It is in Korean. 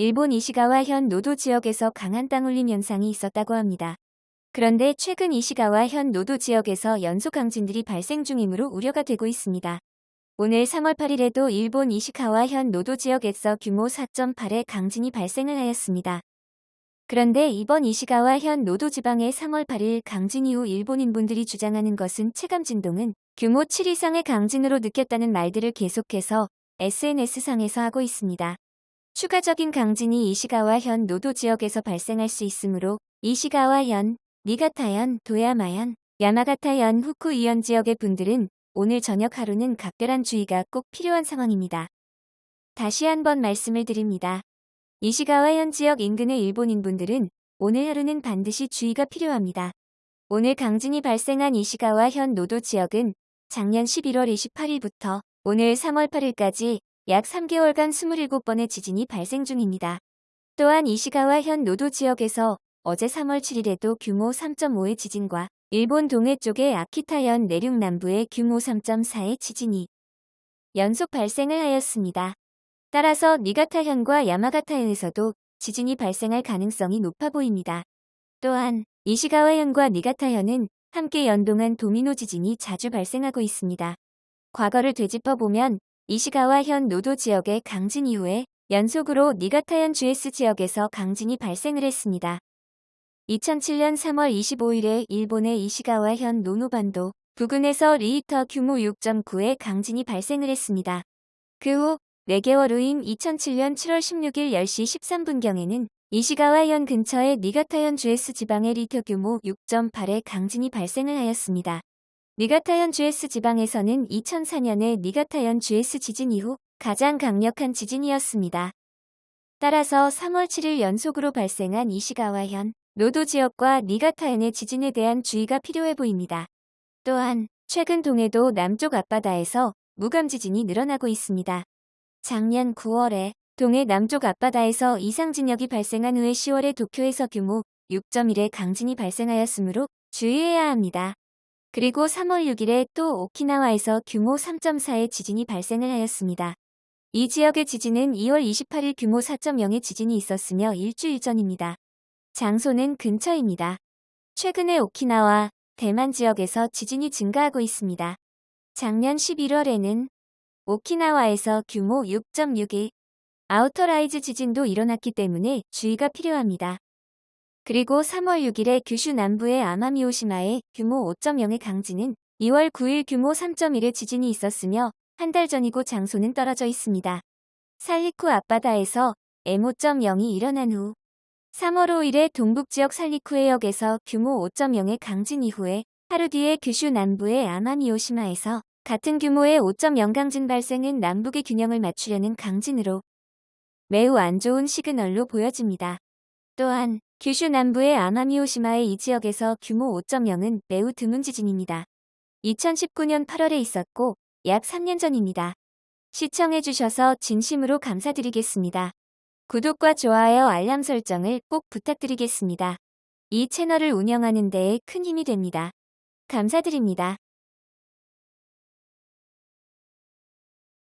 일본 이시가와 현 노토 지역에서 강한 땅울림 현상이 있었다고 합니다. 그런데 최근 이시가와 현 노토 지역에서 연속 강진들이 발생 중이므로 우려가 되고 있습니다. 오늘 3월 8일에도 일본 이시카와 현 노토 지역에서 규모 4.8의 강진이 발생을 하였습니다. 그런데 이번 이시가와 현 노토 지방의 3월 8일 강진 이후 일본인분들이 주장하는 것은 체감 진동은 규모 7 이상의 강진으로 느꼈다는 말들을 계속해서 SNS상에서 하고 있습니다. 추가적인 강진이 이시가와 현 노도 지역에서 발생할 수 있으므로 이시가와 현, 니가타현, 도야마현, 야마가타현, 후쿠이현 지역의 분들은 오늘 저녁 하루는 각별한 주의가 꼭 필요한 상황입니다. 다시 한번 말씀을 드립니다. 이시가와 현 지역 인근의 일본인분들은 오늘 하루는 반드시 주의가 필요합니다. 오늘 강진이 발생한 이시가와 현 노도 지역은 작년 11월 28일부터 오늘 3월 8일까지 약 3개월간 27번의 지진이 발생 중입니다. 또한 이시가와 현 노도 지역에서 어제 3월 7일에도 규모 3.5의 지진과 일본 동해 쪽의 아키타현 내륙 남부의 규모 3.4의 지진이 연속 발생을 하였습니다. 따라서 니가타현과 야마가타현에서도 지진이 발생할 가능성이 높아 보입니다. 또한 이시가와현과 니가타현은 함께 연동한 도미노 지진이 자주 발생하고 있습니다. 과거를 되짚어보면 이시가와 현 노토 지역의 강진 이후에 연속으로 니가타현 주에쓰 지역에서 강진이 발생을 했습니다. 2007년 3월 25일에 일본의 이시가와 현 노토반도 부근에서 리히터 규모 6.9의 강진이 발생을 했습니다. 그 후 4개월 후인 2007년 7월 16일 10시 13분경에는 이시가와 현 근처의 니가타현 주에쓰 지방의 리히터 규모 6.8의 강진이 발생을 하였습니다. 니가타현 GS 지방에서는 2004년에 니가타현 GS 지진 이후 가장 강력한 지진이었습니다. 따라서 3월 7일 연속으로 발생한 이시가와현, 노도 지역과 니가타현의 지진에 대한 주의가 필요해 보입니다. 또한 최근 동해도 남쪽 앞바다에서 무감 지진이 늘어나고 있습니다. 작년 9월에 동해 남쪽 앞바다에서 이상 진역이 발생한 후에 10월에 도쿄에서 규모 6.1의 강진이 발생하였으므로 주의해야 합니다. 그리고 3월 6일에 또 오키나와에서 규모 3.4의 지진이 발생을 하였습니다. 이 지역의 지진은 2월 28일 규모 4.0의 지진이 있었으며 일주일 전입니다. 장소는 근처입니다. 최근에 오키나와 대만 지역에서 지진이 증가하고 있습니다. 작년 11월에는 오키나와에서 규모 6.6의 outer rise 지진도 일어났기 때문에 주의가 필요합니다. 그리고 3월 6일에 규슈 남부의 아마미오시마에 규모 5.0의 강진은 2월 9일 규모 3.1의 지진이 있었으며 한 달 전이고 장소는 떨어져 있습니다. 산리쿠 앞바다에서 M5.0이 일어난 후 3월 5일에 동북지역 산리쿠 해역에서 규모 5.0의 강진 이후에 하루 뒤에 규슈 남부의 아마미오시마에서 같은 규모의 5.0 강진 발생은 남북의 균형을 맞추려는 강진으로 매우 안 좋은 시그널로 보여집니다. 또한 규슈 남부의 아마미오시마의 이 지역에서 규모 5.0은 매우 드문 지진입니다. 2019년 8월에 있었고 약 3년 전입니다. 시청해주셔서 진심으로 감사드리겠습니다. 구독과 좋아요 알람 설정을 꼭 부탁드리겠습니다. 이 채널을 운영하는 데에 큰 힘이 됩니다. 감사드립니다.